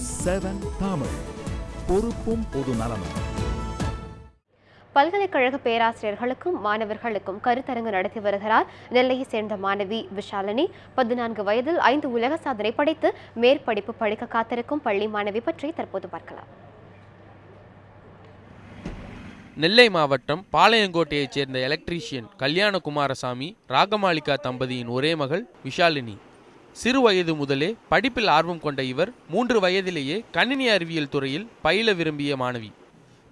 News seven Tamil. பொறுப்பும் பொது நலமும். பல்கலைக்கழக பேராசிரியர்களுக்கும் மாணவர்களுக்கும் கருத்தரங்கு நடத்தி வருகிறார் நெல்லையை சேர்ந்த மாணவி விஷாலினி. பதினான்கு வயதில் ஐந்து உலக சாதனை படைத்து மேற்படிப்பு படிக்க காத்திருக்கும் பள்ளி மாணவி பற்றி தற்போது பார்க்கலாம். நெல்லை மாவட்டம் பாளையங்கோட்டையைச் சேர்ந்த எலக்ட்ரீஷியன் கல்யாண குமாரசாமி ராகமாலிகா தம்பதியின் ஒரே மகள் விஷாலினி. சிறு வயது முதலே படிப்பில் ஆர்வம் கொண்ட இவர் மூன்று வயதிலேயே கணினி அறிவியல் துறையில் பயில விரும்பிய மாணவி.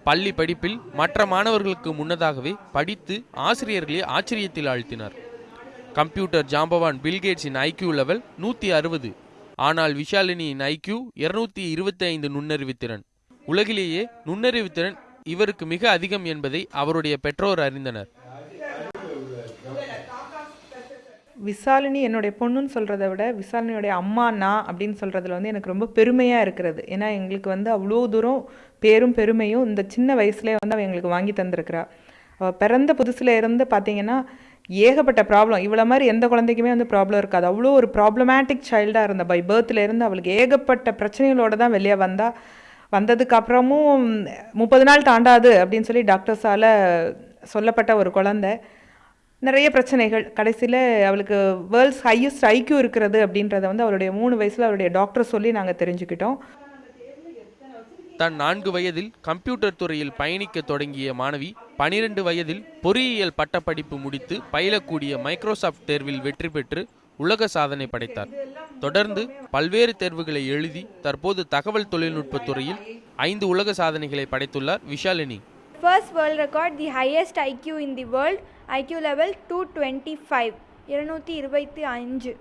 பள்ளி படிப்பில் மற்ற மாணவர்களுக்கு முன்னதாகவே படித்து ஆசிரியர்களே ஆச்சரியத்தில் ஆழ்த்தினார். கம்ப்யூட்டர் ஜாம்பவான் பில்கேட்ஸின் ஐக்யூ லெவல் நூற்றி அறுபது. ஆனால் விஷாலினியின் ஐக்யூ இருநூத்தி இருபத்தி ஐந்து நுண்ணறிவுத்திறன் உலகிலேயே நுண்ணறிவுத்திறன் இவருக்கு மிக அதிகம் என்பதை அவருடைய பெற்றோர் அறிந்தனர். விசாலினி என்னுடைய பொண்ணுன்னு சொல்கிறத விட விசாலினியோடைய அம்மா நான் அப்படின்னு சொல்கிறதுல வந்து எனக்கு ரொம்ப பெருமையாக இருக்கிறது. ஏன்னா எங்களுக்கு வந்து அவ்வளோ தூரம் பேரும் பெருமையும் இந்த சின்ன வயசுலேயே வந்து அவள் எங்களுக்கு வாங்கி தந்திருக்கிறா. அவள் பிறந்த புதுசில் இருந்து பார்த்தீங்கன்னா ஏகப்பட்ட ப்ராப்ளம் இவ்வளோ மாதிரி எந்த குழந்தைக்குமே வந்து ப்ராப்ளம் இருக்காது. அவ்வளோ ஒரு ப்ராப்ளமேட்டிக் சைல்டாக இருந்த. பை பர்த்லேருந்து அவளுக்கு ஏகப்பட்ட பிரச்சனைகளோடு தான் வெளியே வந்தால் வந்ததுக்கப்புறமும் முப்பது நாள் தாண்டாது அப்படின்னு சொல்லி டாக்டர்ஸால் சொல்லப்பட்ட ஒரு குழந்தை. நிறைய பிரச்சனைகள். கடைசியில் அவளுக்கு வேர்ல்ட்ஸ் ஹையஸ்ட் ஐக்யூ இருக்கிறது அப்படின்றத வந்து அவருடைய மூணு வயசில் அவருடைய டாக்டர் சொல்லி நாங்கள் தெரிஞ்சுக்கிட்டோம். தன் நான்கு வயதில் கம்ப்யூட்டர் துறையில் பயணிக்க தொடங்கிய மாணவி பனிரெண்டு வயதில் பொறியியல் பட்டப்படிப்பு முடித்து பயிலக்கூடிய மைக்ரோசாஃப்ட் தேர்வில் வெற்றி பெற்று உலக சாதனை படைத்தார். தொடர்ந்து பல்வேறு தேர்வுகளை எழுதி தற்போது தகவல் தொழில்நுட்பத் துறையில் ஐந்து உலக சாதனைகளை படைத்துள்ளார் Vishalini. First world record the highest IQ in the world IQ level two twenty five இருநூற்றி இருபத்தி அஞ்சு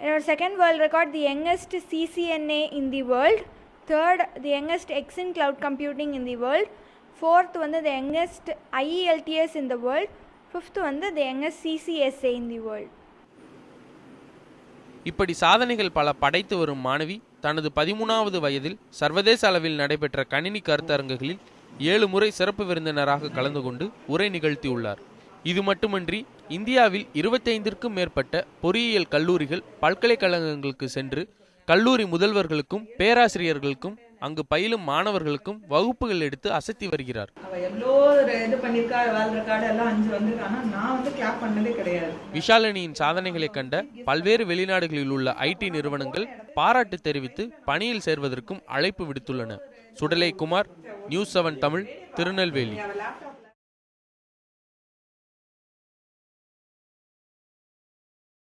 என்னோட second world record the youngest CCNA in the world third the youngest EXIN cloud computing in the world fourth வந்து the youngest IELTS in the world fifth வந்து the youngest சிசிஎஸ்ஏ in the world இப்படி சாதனைகள் பல படைத்து வரும் மாணவி தனது பதிமூணாவது வயதில் சர்வதேச அளவில் நடைபெற்ற கணினி கருத்தரங்குகளில் ஏழு முறை சிறப்பு விருந்தினராக கலந்து கொண்டு உரை நிகழ்த்தியுள்ளார். இது மட்டுமன்றி இந்தியாவில் இருபத்தைந்திற்கும் மேற்பட்ட பொறியியல் கல்லூரிகள் பல்கலைக்கழகங்களுக்கு சென்று கல்லூரி முதல்வர்களுக்கும் பேராசிரியர்களுக்கும் அங்கு பயிலும் மாணவர்களுக்கும் வகுப்புகள் எடுத்து அசத்தி வருகிறார். விஷாலினியின் சாதனைகளை கண்ட பல்வேறு வெளிநாடுகளில் உள்ள ஐடி நிறுவனங்கள் பாராட்டு தெரிவித்து பணியில் சேர்வதற்கும் அழைப்பு விடுத்துள்ளன. Sudalai Kumar news seven Tamil Tirunelveli.